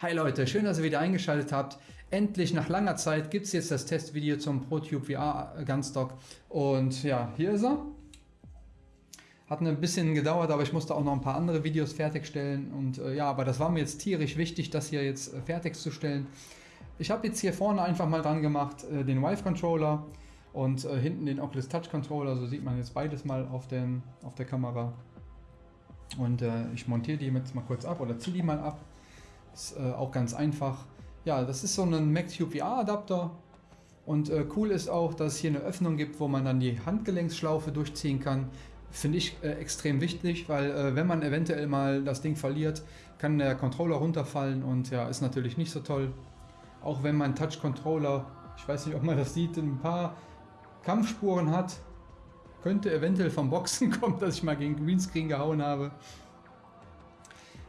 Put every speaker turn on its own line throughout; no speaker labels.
Hi Leute, schön, dass ihr wieder eingeschaltet habt. Endlich nach langer Zeit gibt es jetzt das Testvideo zum ProTube VR Gunstock. Und ja, hier ist er. Hat ein bisschen gedauert, aber ich musste auch noch ein paar andere Videos fertigstellen. Und äh, ja, aber das war mir jetzt tierisch wichtig, das hier jetzt äh, fertigzustellen. Ich habe jetzt hier vorne einfach mal dran gemacht, äh, den Vive Controller und äh, hinten den Oculus Touch Controller. So sieht man jetzt beides mal auf, den, auf der Kamera. Und äh, ich montiere die jetzt mal kurz ab oder ziehe die mal ab. Ist äh, auch ganz einfach. Ja, das ist so ein MacTube VR Adapter. Und äh, cool ist auch, dass es hier eine Öffnung gibt, wo man dann die Handgelenksschlaufe durchziehen kann. Finde ich äh, extrem wichtig, weil äh, wenn man eventuell mal das Ding verliert, kann der Controller runterfallen und ja, ist natürlich nicht so toll. Auch wenn mein Touch-Controller, ich weiß nicht, ob man das sieht, ein paar Kampfspuren hat. Könnte eventuell vom Boxen kommen, dass ich mal gegen Greenscreen gehauen habe.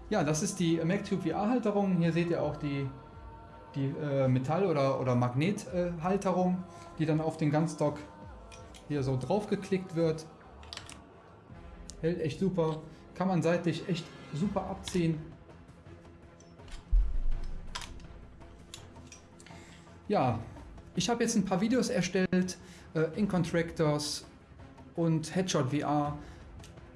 Ja, das ist die MacTube VR-Halterung. Hier seht ihr auch die, die äh, Metall- oder, oder Magnethalterung, äh, die dann auf den Gunstock hier so drauf geklickt wird. Hält echt super. Kann man seitlich echt super abziehen. Ja, ich habe jetzt ein paar Videos erstellt, äh, in Contractors und Headshot VR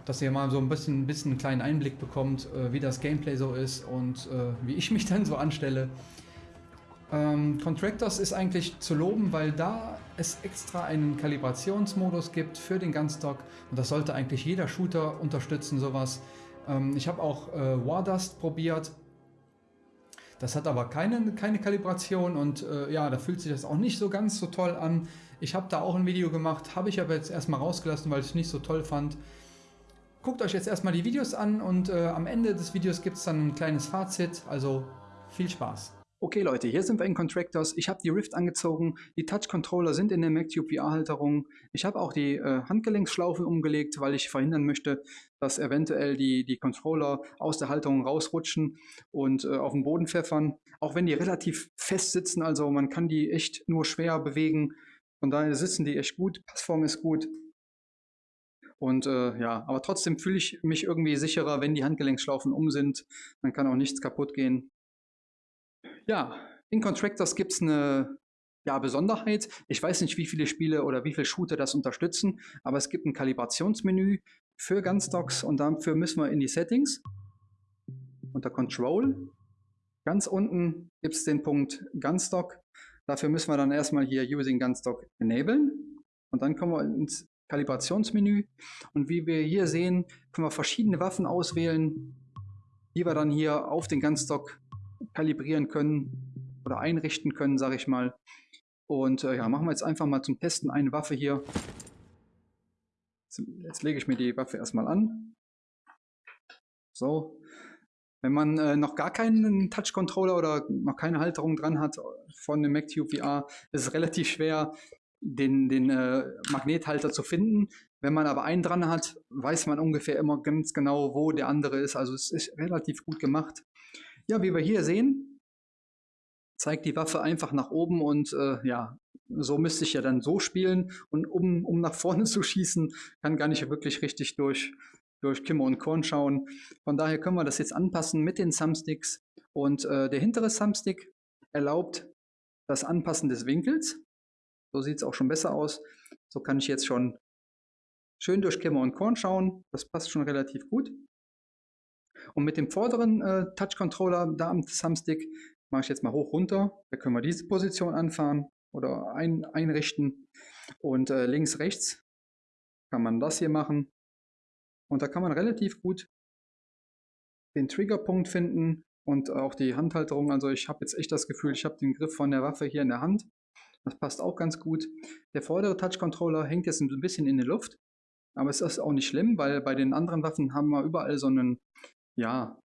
dass ihr mal so ein bisschen, bisschen einen kleinen Einblick bekommt, äh, wie das Gameplay so ist und äh, wie ich mich dann so anstelle. Ähm, Contractors ist eigentlich zu loben, weil da es extra einen Kalibrationsmodus gibt für den Gunstock und das sollte eigentlich jeder Shooter unterstützen, sowas. Ähm, ich habe auch äh, Wardust probiert, das hat aber keine, keine Kalibration und äh, ja, da fühlt sich das auch nicht so ganz so toll an. Ich habe da auch ein Video gemacht, habe ich aber jetzt erstmal rausgelassen, weil ich es nicht so toll fand. Guckt euch jetzt erstmal die Videos an und äh, am Ende des Videos gibt es dann ein kleines Fazit, also viel Spaß. Okay Leute, hier sind wir in Contractors. Ich habe die Rift angezogen, die Touch-Controller sind in der MacTube VR-Halterung. Ich habe auch die äh, Handgelenksschlaufe umgelegt, weil ich verhindern möchte, dass eventuell die, die Controller aus der Halterung rausrutschen und äh, auf den Boden pfeffern. Auch wenn die relativ fest sitzen, also man kann die echt nur schwer bewegen. Von daher sitzen die echt gut, Passform ist gut. Und äh, ja, aber trotzdem fühle ich mich irgendwie sicherer, wenn die Handgelenksschlaufen um sind. Dann kann auch nichts kaputt gehen. Ja, in Contractors gibt es eine ja, Besonderheit. Ich weiß nicht, wie viele Spiele oder wie viele Shooter das unterstützen, aber es gibt ein Kalibrationsmenü für Gunstocks und dafür müssen wir in die Settings unter Control. Ganz unten gibt es den Punkt Gunstock. Dafür müssen wir dann erstmal hier Using Gunstock enablen und dann kommen wir ins Kalibrationsmenü. Und wie wir hier sehen, können wir verschiedene Waffen auswählen, die wir dann hier auf den Gunstock kalibrieren können oder einrichten können, sage ich mal. Und äh, ja, machen wir jetzt einfach mal zum Testen eine Waffe hier. Jetzt, jetzt lege ich mir die Waffe erstmal an. So. Wenn man äh, noch gar keinen Touch-Controller oder noch keine Halterung dran hat von dem MacTube VR, ist es relativ schwer, den, den äh, Magnethalter zu finden. Wenn man aber einen dran hat, weiß man ungefähr immer ganz genau, wo der andere ist. Also es ist relativ gut gemacht. Ja, wie wir hier sehen, zeigt die Waffe einfach nach oben und äh, ja, so müsste ich ja dann so spielen. Und um, um nach vorne zu schießen, kann gar nicht wirklich richtig durch, durch Kimmer und Korn schauen. Von daher können wir das jetzt anpassen mit den Thumbsticks. Und äh, der hintere Thumbstick erlaubt das Anpassen des Winkels. So sieht es auch schon besser aus. So kann ich jetzt schon schön durch Kämmer und Korn schauen. Das passt schon relativ gut. Und mit dem vorderen äh, Touch-Controller da am Thumbstick mache ich jetzt mal hoch runter. Da können wir diese Position anfahren oder ein, einrichten. Und äh, links, rechts kann man das hier machen. Und da kann man relativ gut den Triggerpunkt finden und auch die Handhalterung. Also ich habe jetzt echt das Gefühl, ich habe den Griff von der Waffe hier in der Hand. Das passt auch ganz gut. Der vordere Touch-Controller hängt jetzt ein bisschen in der Luft, aber es ist auch nicht schlimm, weil bei den anderen Waffen haben wir überall so einen, ja,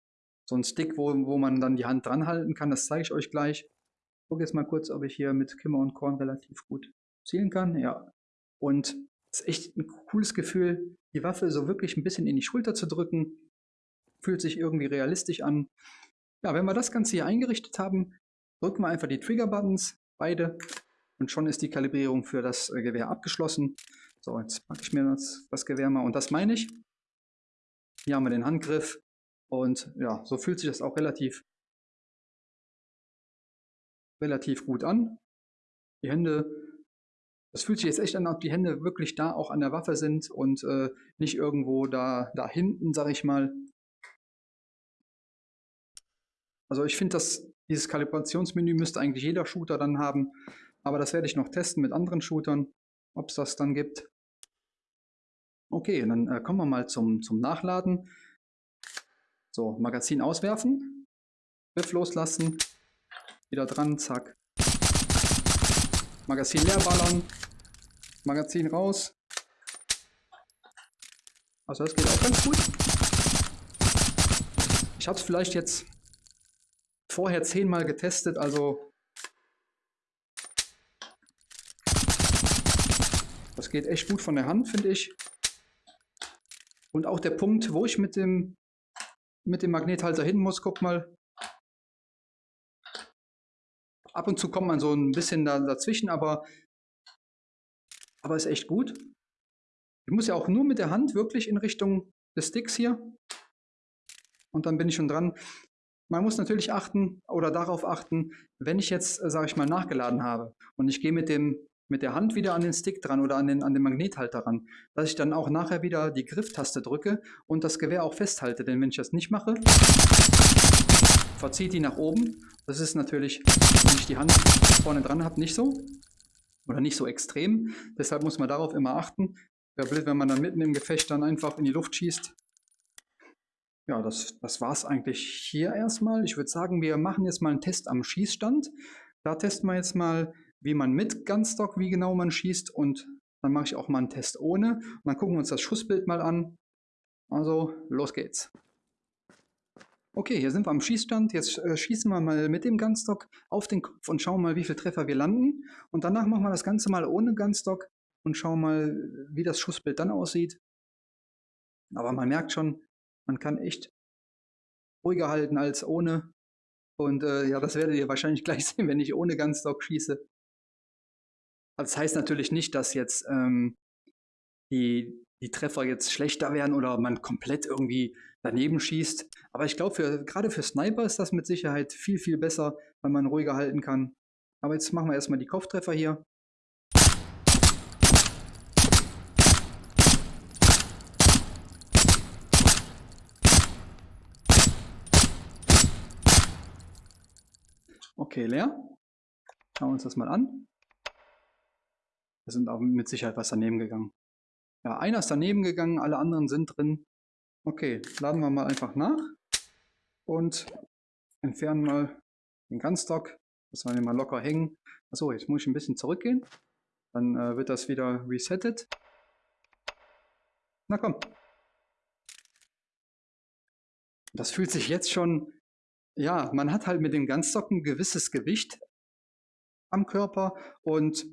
so einen Stick, wo, wo man dann die Hand dran halten kann. Das zeige ich euch gleich. Ich gucke jetzt mal kurz, ob ich hier mit Kimmer und Korn relativ gut zielen kann. Ja, und es ist echt ein cooles Gefühl, die Waffe so wirklich ein bisschen in die Schulter zu drücken. Fühlt sich irgendwie realistisch an. Ja, wenn wir das Ganze hier eingerichtet haben, drücken wir einfach die Trigger-Buttons, beide, und schon ist die Kalibrierung für das äh, Gewehr abgeschlossen. So, jetzt packe ich mir das, das Gewehr mal und das meine ich. Hier haben wir den Handgriff und ja, so fühlt sich das auch relativ relativ gut an. Die Hände, das fühlt sich jetzt echt an, ob die Hände wirklich da auch an der Waffe sind und äh, nicht irgendwo da, da hinten, sag ich mal. Also ich finde, dass dieses Kalibrationsmenü müsste eigentlich jeder Shooter dann haben. Aber das werde ich noch testen mit anderen Shootern, ob es das dann gibt. Okay, dann äh, kommen wir mal zum, zum Nachladen. So, Magazin auswerfen, Griff loslassen, wieder dran, zack. Magazin leer ballern, Magazin raus. Also das geht auch ganz gut. Ich habe es vielleicht jetzt vorher zehnmal getestet, also geht echt gut von der Hand, finde ich. Und auch der Punkt, wo ich mit dem, mit dem Magnethalter hin muss, guck mal. Ab und zu kommt man so ein bisschen da, dazwischen, aber, aber ist echt gut. Ich muss ja auch nur mit der Hand wirklich in Richtung des Sticks hier. Und dann bin ich schon dran. Man muss natürlich achten oder darauf achten, wenn ich jetzt, äh, sage ich mal, nachgeladen habe und ich gehe mit dem mit der Hand wieder an den Stick dran oder an den, an den Magnethalter ran, dass ich dann auch nachher wieder die Grifftaste drücke und das Gewehr auch festhalte. Denn wenn ich das nicht mache, verzieht die nach oben. Das ist natürlich, wenn ich die Hand vorne dran habe, nicht so oder nicht so extrem. Deshalb muss man darauf immer achten. Wäre blöd, wenn man dann mitten im Gefecht dann einfach in die Luft schießt. Ja, das, das war es eigentlich hier erstmal. Ich würde sagen, wir machen jetzt mal einen Test am Schießstand. Da testen wir jetzt mal, wie man mit Gunstock, wie genau man schießt und dann mache ich auch mal einen Test ohne. Und dann gucken wir uns das Schussbild mal an. Also, los geht's. Okay, hier sind wir am Schießstand. Jetzt äh, schießen wir mal mit dem Gunstock auf den Kopf und schauen mal, wie viele Treffer wir landen. Und danach machen wir das Ganze mal ohne Gunstock und schauen mal, wie das Schussbild dann aussieht. Aber man merkt schon, man kann echt ruhiger halten als ohne. Und äh, ja, das werdet ihr wahrscheinlich gleich sehen, wenn ich ohne Gunstock schieße. Also das heißt natürlich nicht, dass jetzt ähm, die, die Treffer jetzt schlechter werden oder man komplett irgendwie daneben schießt. Aber ich glaube, gerade für Sniper ist das mit Sicherheit viel, viel besser, weil man ruhiger halten kann. Aber jetzt machen wir erstmal die Kopftreffer hier. Okay, leer. Schauen wir uns das mal an. Da sind auch mit Sicherheit was daneben gegangen. Ja, einer ist daneben gegangen, alle anderen sind drin. Okay, laden wir mal einfach nach und entfernen mal den Gunstock. Lassen wir den mal locker hängen. Achso, jetzt muss ich ein bisschen zurückgehen. Dann äh, wird das wieder resettet. Na komm. Das fühlt sich jetzt schon, ja, man hat halt mit dem Gunstock ein gewisses Gewicht am Körper und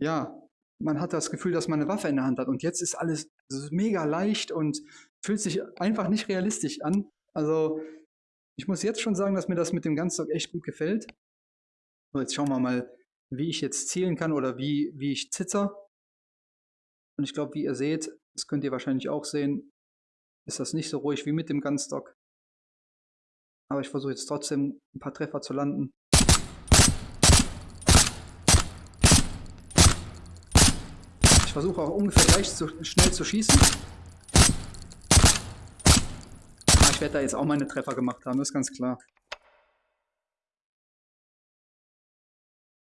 ja, man hat das Gefühl, dass man eine Waffe in der Hand hat. Und jetzt ist alles mega leicht und fühlt sich einfach nicht realistisch an. Also ich muss jetzt schon sagen, dass mir das mit dem Gunstock echt gut gefällt. So, jetzt schauen wir mal, wie ich jetzt zielen kann oder wie, wie ich zitzer. Und ich glaube, wie ihr seht, das könnt ihr wahrscheinlich auch sehen, ist das nicht so ruhig wie mit dem Gunstock. Aber ich versuche jetzt trotzdem ein paar Treffer zu landen. Versuche auch ungefähr gleich zu, schnell zu schießen. Ah, ich werde da jetzt auch meine Treffer gemacht haben, das ist ganz klar.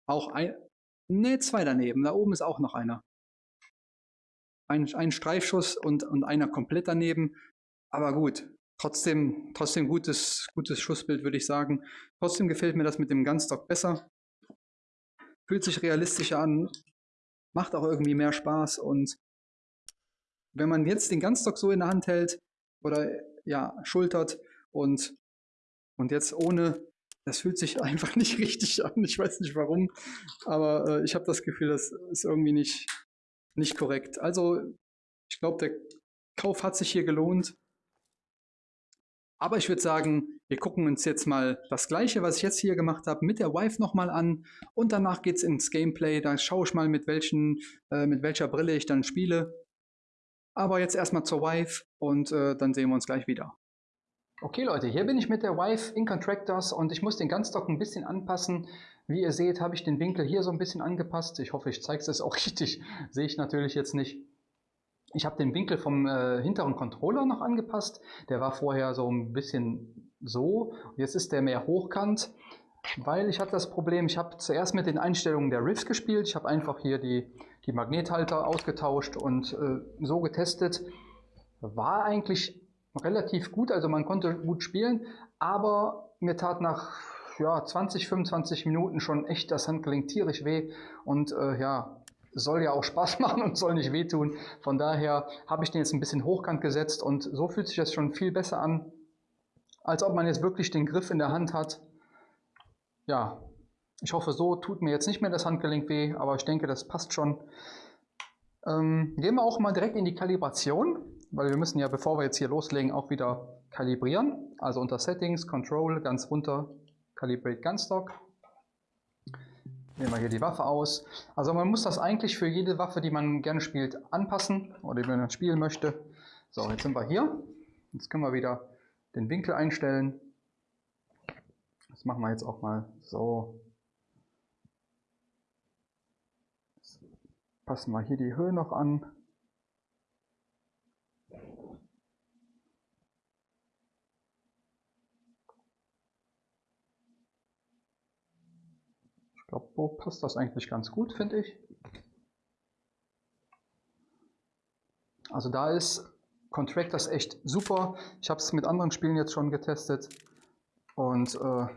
Auch ein... Ne, zwei daneben. Da oben ist auch noch einer. Ein, ein Streifschuss und, und einer komplett daneben. Aber gut, trotzdem, trotzdem gutes, gutes Schussbild, würde ich sagen. Trotzdem gefällt mir das mit dem Gunstock besser. Fühlt sich realistischer an macht auch irgendwie mehr Spaß. Und wenn man jetzt den Ganzstock so in der Hand hält oder ja, schultert und, und jetzt ohne, das fühlt sich einfach nicht richtig an. Ich weiß nicht warum, aber äh, ich habe das Gefühl, das ist irgendwie nicht, nicht korrekt. Also ich glaube, der Kauf hat sich hier gelohnt. Aber ich würde sagen, wir gucken uns jetzt mal das gleiche, was ich jetzt hier gemacht habe, mit der Wife nochmal an. Und danach geht es ins Gameplay. Da schaue ich mal, mit, welchen, äh, mit welcher Brille ich dann spiele. Aber jetzt erstmal zur Wife und äh, dann sehen wir uns gleich wieder. Okay Leute, hier bin ich mit der Wife in Contractors und ich muss den Gunstock ein bisschen anpassen. Wie ihr seht, habe ich den Winkel hier so ein bisschen angepasst. Ich hoffe, ich zeige es auch richtig. Sehe ich natürlich jetzt nicht. Ich habe den Winkel vom äh, hinteren Controller noch angepasst. Der war vorher so ein bisschen so. Jetzt ist der mehr hochkant, weil ich hatte das Problem, ich habe zuerst mit den Einstellungen der Riffs gespielt. Ich habe einfach hier die, die Magnethalter ausgetauscht und äh, so getestet. War eigentlich relativ gut, also man konnte gut spielen, aber mir tat nach ja, 20, 25 Minuten schon echt das Handgelenk tierisch weh und äh, ja, soll ja auch Spaß machen und soll nicht wehtun. Von daher habe ich den jetzt ein bisschen hochkant gesetzt und so fühlt sich das schon viel besser an, als ob man jetzt wirklich den Griff in der Hand hat. Ja, ich hoffe, so tut mir jetzt nicht mehr das Handgelenk weh, aber ich denke, das passt schon. Ähm, gehen wir auch mal direkt in die Kalibration, weil wir müssen ja, bevor wir jetzt hier loslegen, auch wieder kalibrieren. Also unter Settings, Control, ganz runter, Calibrate Gunstock. Nehmen wir hier die Waffe aus. Also man muss das eigentlich für jede Waffe, die man gerne spielt, anpassen oder die man spielen möchte. So, jetzt sind wir hier. Jetzt können wir wieder den Winkel einstellen. Das machen wir jetzt auch mal so. Passen wir hier die Höhe noch an. So passt das eigentlich ganz gut, finde ich. Also da ist Contractors echt super. Ich habe es mit anderen Spielen jetzt schon getestet. Und äh,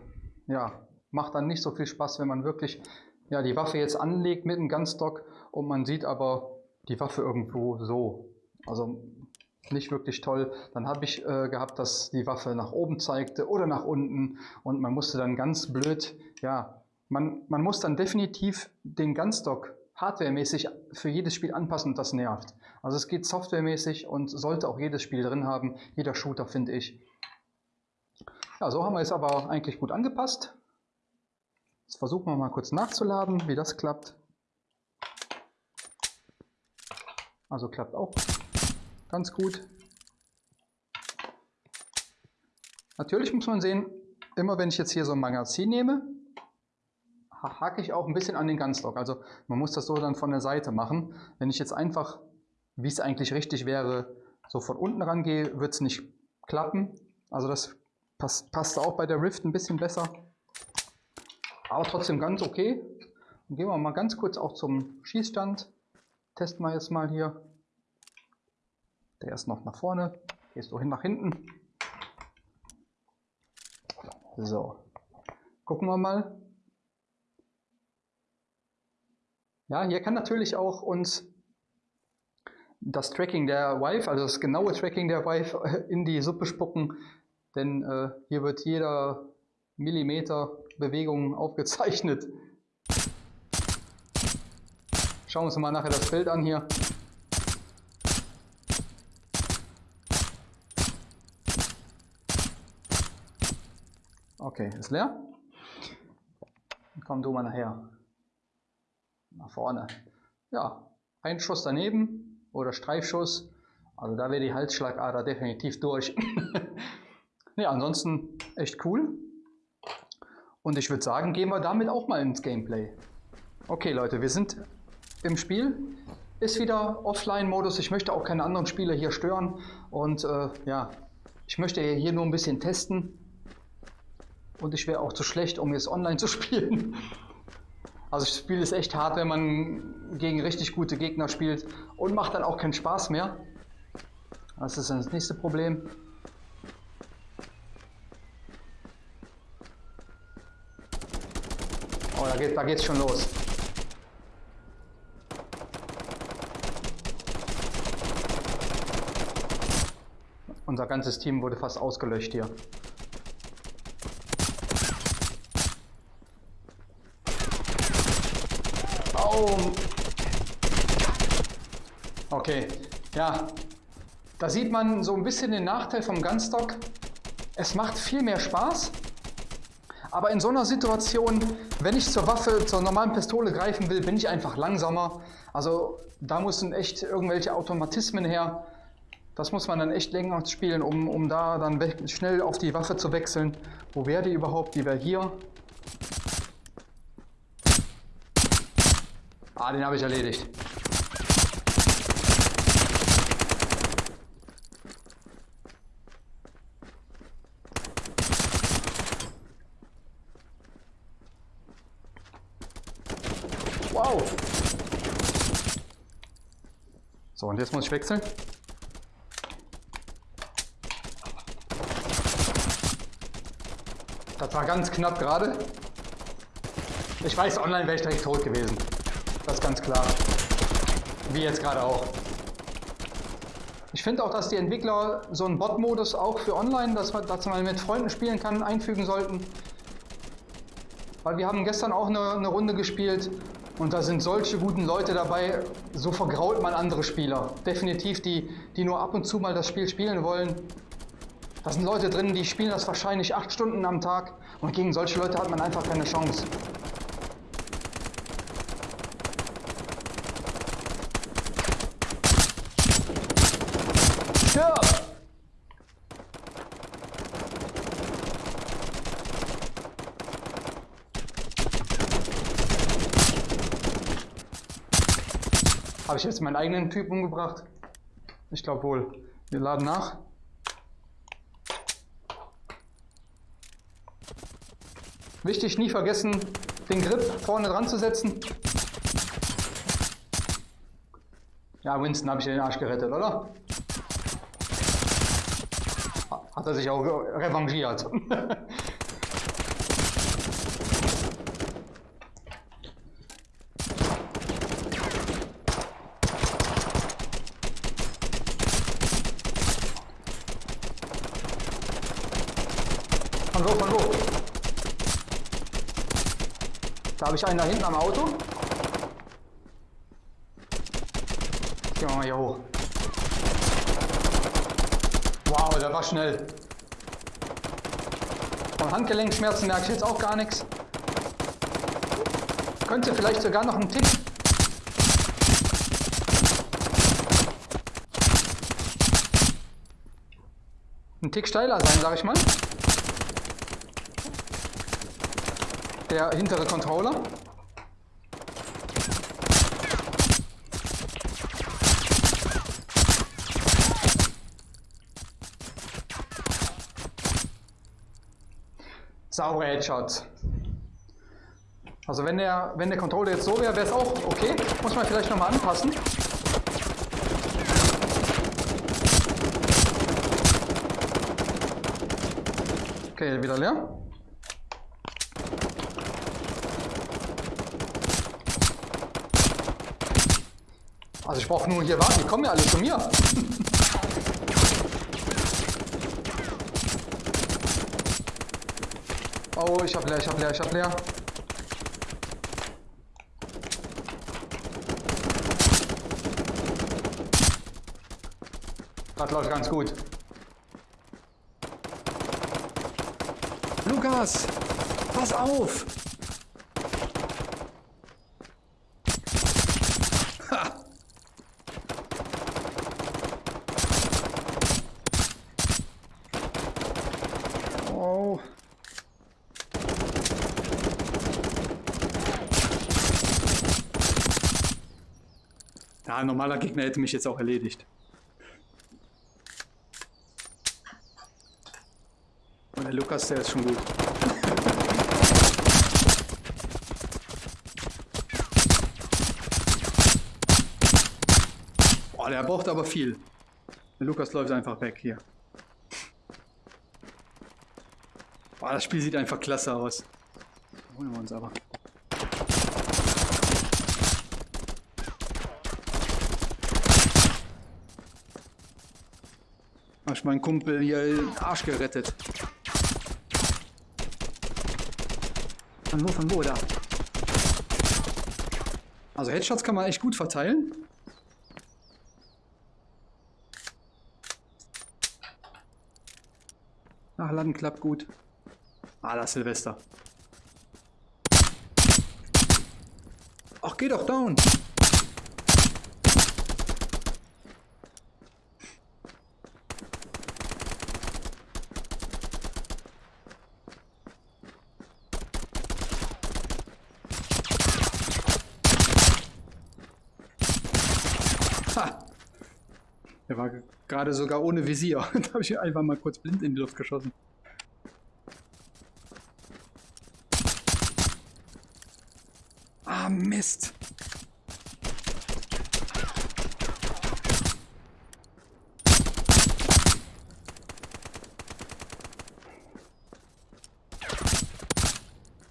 ja, macht dann nicht so viel Spaß, wenn man wirklich ja, die Waffe jetzt anlegt mit einem Gunstock und man sieht aber die Waffe irgendwo so. Also nicht wirklich toll. Dann habe ich äh, gehabt, dass die Waffe nach oben zeigte oder nach unten und man musste dann ganz blöd, ja, man, man muss dann definitiv den Gunstock hardwaremäßig für jedes Spiel anpassen und das nervt. Also es geht softwaremäßig und sollte auch jedes Spiel drin haben, jeder Shooter finde ich. Ja, so haben wir es aber eigentlich gut angepasst. Jetzt versuchen wir mal kurz nachzuladen, wie das klappt. Also klappt auch ganz gut. Natürlich muss man sehen, immer wenn ich jetzt hier so ein Magazin nehme, hake ich auch ein bisschen an den Gunstock. Also man muss das so dann von der Seite machen. Wenn ich jetzt einfach, wie es eigentlich richtig wäre, so von unten rangehe, wird es nicht klappen. Also das passt, passt auch bei der Rift ein bisschen besser. Aber trotzdem ganz okay. Dann gehen wir mal ganz kurz auch zum Schießstand. Testen wir jetzt mal hier. Der ist noch nach vorne. Gehst du hin nach hinten. So. Gucken wir mal. Ja, hier kann natürlich auch uns das Tracking der Wife, also das genaue Tracking der Wife in die Suppe spucken, denn äh, hier wird jeder Millimeter Bewegung aufgezeichnet. Schauen wir uns mal nachher das Bild an hier. Okay, ist leer. Komm du mal nachher. Nach vorne. Ja, ein Schuss daneben oder Streifschuss. Also da wäre die Halsschlagader definitiv durch. ja, ansonsten echt cool. Und ich würde sagen, gehen wir damit auch mal ins Gameplay. Okay Leute, wir sind im Spiel. Ist wieder Offline-Modus. Ich möchte auch keine anderen Spieler hier stören. Und äh, ja, ich möchte hier nur ein bisschen testen. Und ich wäre auch zu schlecht, um jetzt online zu spielen. Also das Spiel ist echt hart, wenn man gegen richtig gute Gegner spielt und macht dann auch keinen Spaß mehr. Das ist das nächste Problem. Oh, da, geht, da geht's schon los. Unser ganzes Team wurde fast ausgelöscht hier. Oh. Okay, ja. Da sieht man so ein bisschen den Nachteil vom Gunstock. Es macht viel mehr Spaß. Aber in so einer Situation, wenn ich zur Waffe, zur normalen Pistole greifen will, bin ich einfach langsamer. Also da müssen echt irgendwelche Automatismen her. Das muss man dann echt länger spielen, um, um da dann schnell auf die Waffe zu wechseln. Wo wäre die überhaupt? Die wäre hier.
Ah, den habe ich erledigt. Wow. Und jetzt muss ich wechseln. Das war ganz knapp gerade. Ich weiß, online wäre ich direkt tot gewesen. Das ist ganz klar. Wie jetzt gerade auch. Ich finde auch, dass die Entwickler so einen Bot-Modus auch für online, dass man, dass man mit Freunden spielen kann, einfügen sollten. Weil wir haben gestern auch eine, eine Runde gespielt und da sind solche guten Leute dabei, so vergrault man andere Spieler. Definitiv, die, die nur ab und zu mal das Spiel spielen wollen. Da sind Leute drin, die spielen das wahrscheinlich acht Stunden am Tag und gegen solche Leute hat man einfach keine Chance. Habe ich jetzt meinen eigenen Typ umgebracht? Ich glaube wohl. Wir laden nach. Wichtig, nie vergessen, den Grip vorne dran zu setzen. Ja, Winston habe ich den Arsch gerettet, oder? Hat er sich auch revanchiert. Von wo, von wo? Da habe ich einen da hinten am Auto. Gehen wir mal hier hoch. Wow, der war schnell. Von Handgelenkschmerzen merke ich jetzt auch gar nichts. Könnte vielleicht sogar noch ein Tick. Ein Tick steiler sein, sag ich mal. Der hintere Controller. Saubere Headshots. Also wenn der, wenn der Controller jetzt so wäre, wäre es auch okay. Muss man vielleicht nochmal anpassen. Okay, wieder leer. Also ich brauche nur hier warten, die kommen ja alle zu mir. Oh, ich hab leer, ich hab leer, ich hab leer. Das läuft ganz gut.
Lukas, pass auf! Ein normaler Gegner hätte mich jetzt auch erledigt. Und der Lukas, der ist schon gut. Boah, der braucht aber viel. Der Lukas läuft einfach weg hier. Boah, das Spiel sieht einfach klasse aus. Holen wir uns aber. Hast meinen Kumpel hier den Arsch gerettet. Von wo, von wo, da? Also Headshots kann man echt gut verteilen. Nachladen klappt gut. Ah, das Silvester. Ach, geh doch down.
Ha! Der war gerade sogar ohne Visier. da habe ich einfach mal kurz blind in die Luft geschossen. Ah, Mist.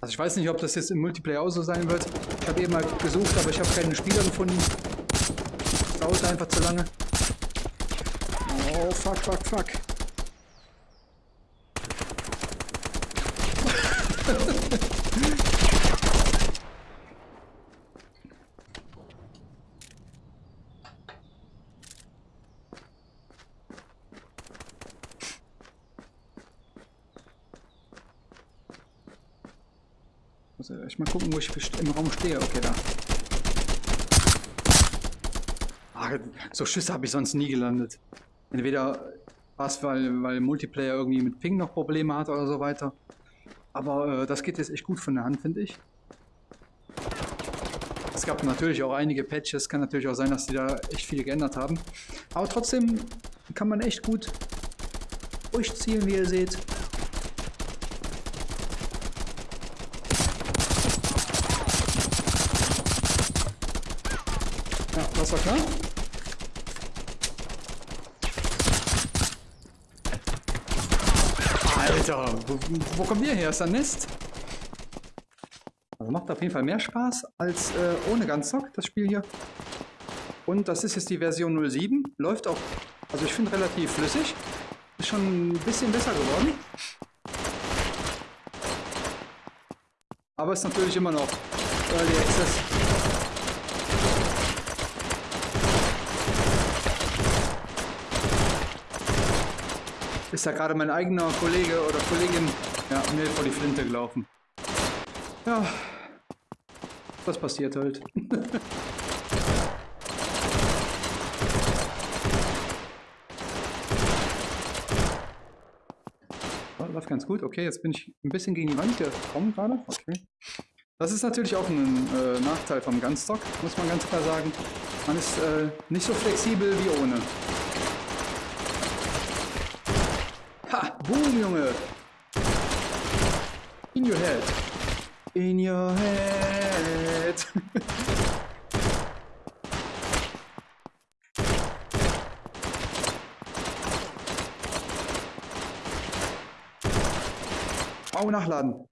Also ich weiß nicht, ob das jetzt im Multiplayer auch so sein wird. Ich habe eben mal gesucht, aber ich habe keine Spieler gefunden. Das dauert einfach zu lange. Oh, fuck, fuck, fuck. Muss ich mal gucken, wo ich im Raum stehe. Okay, da. Ah, so Schüsse habe ich sonst nie gelandet. Entweder was, weil, weil Multiplayer irgendwie mit Ping noch Probleme hat oder so weiter. Aber äh, das geht jetzt echt gut von der Hand, finde ich. Es gab natürlich auch einige Patches, kann natürlich auch sein, dass die da echt viel geändert haben. Aber trotzdem kann man echt gut durchziehen, wie ihr seht. Ja, das war klar. Alter, wo, wo kommt ihr her? Ist da Nest? Also macht auf jeden Fall mehr Spaß als äh, ohne Ganzzock, das Spiel hier. Und das ist jetzt die Version 07. Läuft auch, also ich finde relativ flüssig. Ist schon ein bisschen besser geworden. Aber ist natürlich immer noch Early Access. Ist ja gerade mein eigener Kollege oder Kollegin ja, mir vor die Flinte gelaufen. Ja, was passiert halt. Läuft ganz gut. Okay, jetzt bin ich ein bisschen gegen die Wand gekommen gerade. Okay. Das ist natürlich auch ein äh, Nachteil vom Gunstock, muss man ganz klar sagen. Man ist äh, nicht so flexibel wie ohne. Boom, Junge. In your head. In your head. Au, nachladen.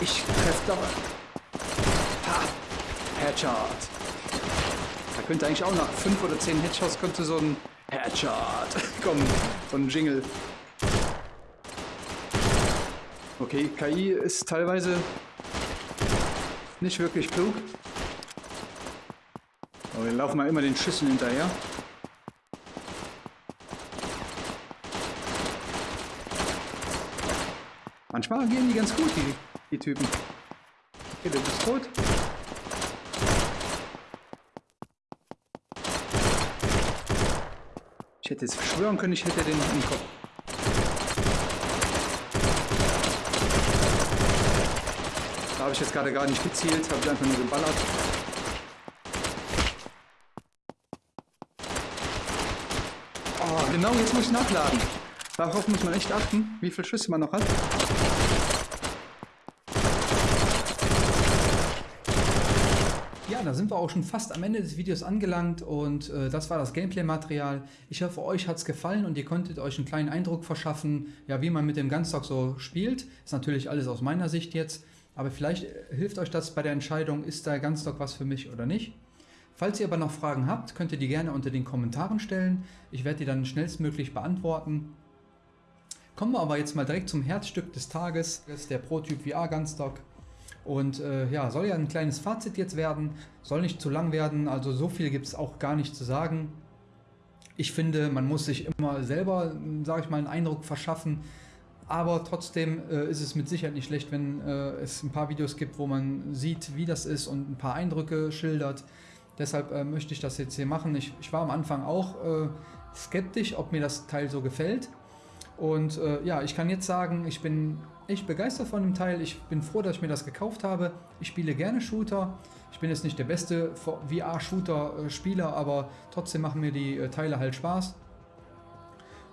Ich treffe doch. Ha! Headshot könnte eigentlich auch nach fünf oder zehn Headshots könnte so ein Headshot kommen. So ein Jingle. Okay, KI ist teilweise nicht wirklich klug. Aber wir laufen mal immer den Schüssen hinterher. Manchmal gehen die ganz gut, die, die Typen. Okay, der ist tot. Ich hätte jetzt schwören können, ich hätte den im Kopf. Da habe ich jetzt gerade gar nicht gezielt, habe ich einfach nur geballert. Oh, genau, jetzt muss ich nachladen. Darauf muss man echt achten, wie viele Schüsse man noch hat.
Da sind wir auch schon fast am Ende des Videos angelangt und äh, das war das Gameplay-Material. Ich hoffe, euch hat es gefallen und ihr konntet euch einen kleinen Eindruck verschaffen, ja, wie man mit dem Gunstock so spielt. Ist natürlich alles aus meiner Sicht jetzt, aber vielleicht äh, hilft euch das bei der Entscheidung, ist der Gunstock was für mich oder nicht. Falls ihr aber noch Fragen habt, könnt ihr die gerne unter den Kommentaren stellen. Ich werde die dann schnellstmöglich beantworten. Kommen wir aber jetzt mal direkt zum Herzstück des Tages, das ist der ProTyp VR Gunstock. Und äh, ja, soll ja ein kleines Fazit jetzt werden, soll nicht zu lang werden, also so viel gibt es auch gar nicht zu sagen. Ich finde, man muss sich immer selber, sage ich mal, einen Eindruck verschaffen, aber trotzdem äh, ist es mit Sicherheit nicht schlecht, wenn äh, es ein paar Videos gibt, wo man sieht, wie das ist und ein paar Eindrücke schildert. Deshalb äh, möchte ich das jetzt hier machen. Ich, ich war am Anfang auch äh, skeptisch, ob mir das Teil so gefällt. Und äh, ja, ich kann jetzt sagen, ich bin echt begeistert von dem Teil. Ich bin froh, dass ich mir das gekauft habe. Ich spiele gerne Shooter. Ich bin jetzt nicht der beste VR-Shooter-Spieler, aber trotzdem machen mir die äh, Teile halt Spaß.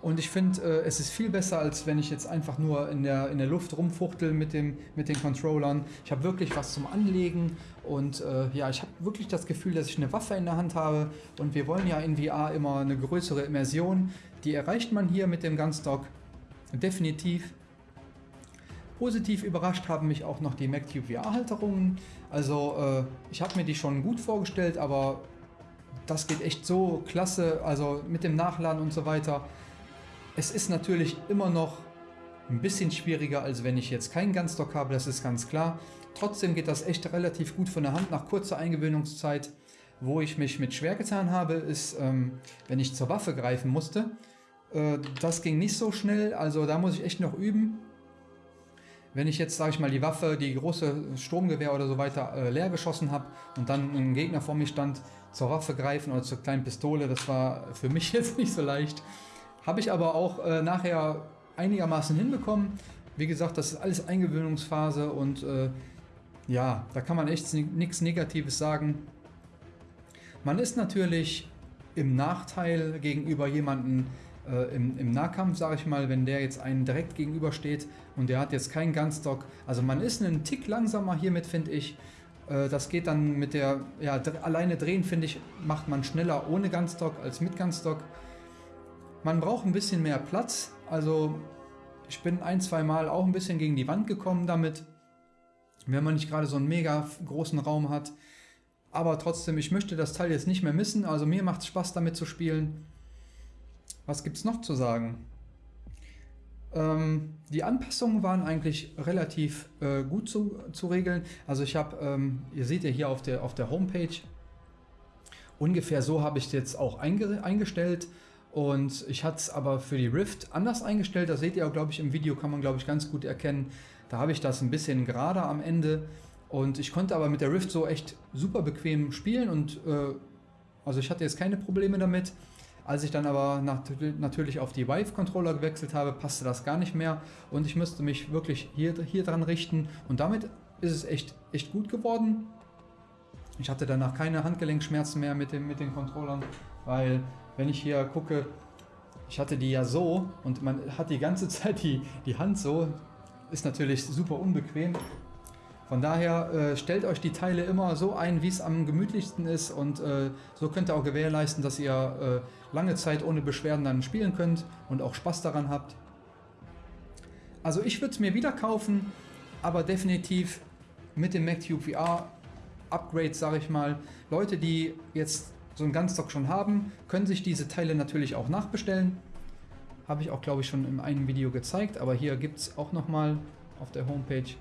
Und ich finde, äh, es ist viel besser, als wenn ich jetzt einfach nur in der, in der Luft rumfuchtel mit, dem, mit den Controllern. Ich habe wirklich was zum Anlegen und äh, ja, ich habe wirklich das Gefühl, dass ich eine Waffe in der Hand habe. Und wir wollen ja in VR immer eine größere Immersion. Die erreicht man hier mit dem Gunstock definitiv. Positiv überrascht haben mich auch noch die MacTube VR-Halterungen. Also äh, ich habe mir die schon gut vorgestellt, aber das geht echt so klasse, also mit dem Nachladen und so weiter. Es ist natürlich immer noch ein bisschen schwieriger, als wenn ich jetzt keinen Gunstock habe, das ist ganz klar. Trotzdem geht das echt relativ gut von der Hand nach kurzer Eingewöhnungszeit. Wo ich mich mit schwer getan habe, ist, ähm, wenn ich zur Waffe greifen musste. Äh, das ging nicht so schnell, also da muss ich echt noch üben. Wenn ich jetzt, sage ich mal, die Waffe, die große Sturmgewehr oder so weiter äh, leer geschossen habe und dann ein Gegner vor mir stand, zur Waffe greifen oder zur kleinen Pistole, das war für mich jetzt nicht so leicht. Habe ich aber auch äh, nachher einigermaßen hinbekommen. Wie gesagt, das ist alles Eingewöhnungsphase und äh, ja, da kann man echt nichts Negatives sagen. Man ist natürlich im Nachteil gegenüber jemandem äh, im, im, Nahkampf, sage ich mal, wenn der jetzt einen direkt gegenübersteht und der hat jetzt keinen Gunstock. Also man ist einen Tick langsamer hiermit, finde ich. Äh, das geht dann mit der, ja, alleine drehen, finde ich, macht man schneller ohne Gunstock als mit Gunstock. Man braucht ein bisschen mehr Platz. Also ich bin ein, zwei Mal auch ein bisschen gegen die Wand gekommen damit. Wenn man nicht gerade so einen mega großen Raum hat. Aber trotzdem, ich möchte das Teil jetzt nicht mehr missen. Also mir macht es Spaß damit zu spielen. Was gibt es noch zu sagen? Ähm, die Anpassungen waren eigentlich relativ äh, gut zu, zu regeln. Also ich habe, ähm, ihr seht ja hier auf der, auf der Homepage, ungefähr so habe ich es jetzt auch einge eingestellt. Und ich hatte es aber für die Rift anders eingestellt. Das seht ihr auch, glaube ich, im Video kann man, glaube ich, ganz gut erkennen. Da habe ich das ein bisschen gerader am Ende. Und ich konnte aber mit der Rift so echt super bequem spielen. Und äh, also ich hatte jetzt keine Probleme damit. Als ich dann aber nat natürlich auf die Vive-Controller gewechselt habe, passte das gar nicht mehr. Und ich müsste mich wirklich hier, hier dran richten. Und damit ist es echt, echt gut geworden. Ich hatte danach keine Handgelenkschmerzen mehr mit, dem, mit den Controllern, weil wenn ich hier gucke, ich hatte die ja so und man hat die ganze Zeit die, die Hand so, ist natürlich super unbequem. Von daher äh, stellt euch die Teile immer so ein, wie es am gemütlichsten ist und äh, so könnt ihr auch gewährleisten, dass ihr äh, lange Zeit ohne Beschwerden dann spielen könnt und auch Spaß daran habt. Also ich würde es mir wieder kaufen, aber definitiv mit dem MacTube VR Upgrade, sage ich mal. Leute, die jetzt so einen Gunstock schon haben, können sich diese Teile natürlich auch nachbestellen. Habe ich auch, glaube ich, schon in einem Video gezeigt, aber hier gibt es auch nochmal auf der Homepage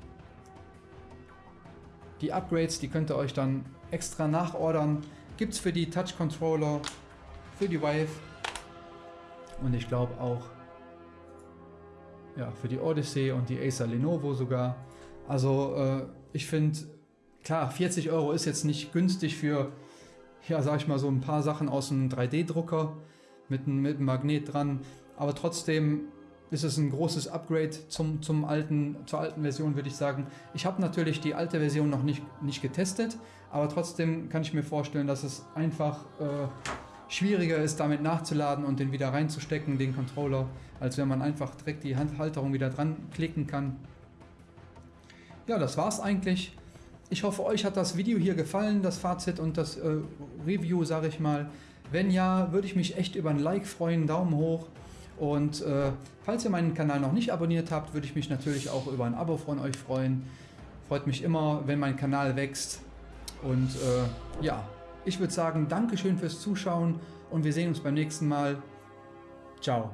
die Upgrades, die könnt ihr euch dann extra nachordern. Gibt es für die Touch Controller, für die Vive und ich glaube auch ja, für die Odyssey und die Acer Lenovo sogar. Also äh, ich finde, klar, 40 Euro ist jetzt nicht günstig für ja, sag ich mal, so ein paar Sachen aus einem 3D-Drucker mit, mit einem Magnet dran. Aber trotzdem ist es ein großes Upgrade zum, zum alten, zur alten Version, würde ich sagen. Ich habe natürlich die alte Version noch nicht, nicht getestet, aber trotzdem kann ich mir vorstellen, dass es einfach äh, schwieriger ist, damit nachzuladen und den wieder reinzustecken, den Controller, als wenn man einfach direkt die Handhalterung wieder dran klicken kann. Ja, das war's eigentlich. Ich hoffe, euch hat das Video hier gefallen, das Fazit und das äh, Review, sage ich mal. Wenn ja, würde ich mich echt über ein Like freuen, Daumen hoch. Und äh, falls ihr meinen Kanal noch nicht abonniert habt, würde ich mich natürlich auch über ein Abo von euch freuen. Freut mich immer, wenn mein Kanal wächst. Und äh, ja, ich würde sagen, Dankeschön fürs Zuschauen und wir sehen uns beim nächsten Mal. Ciao.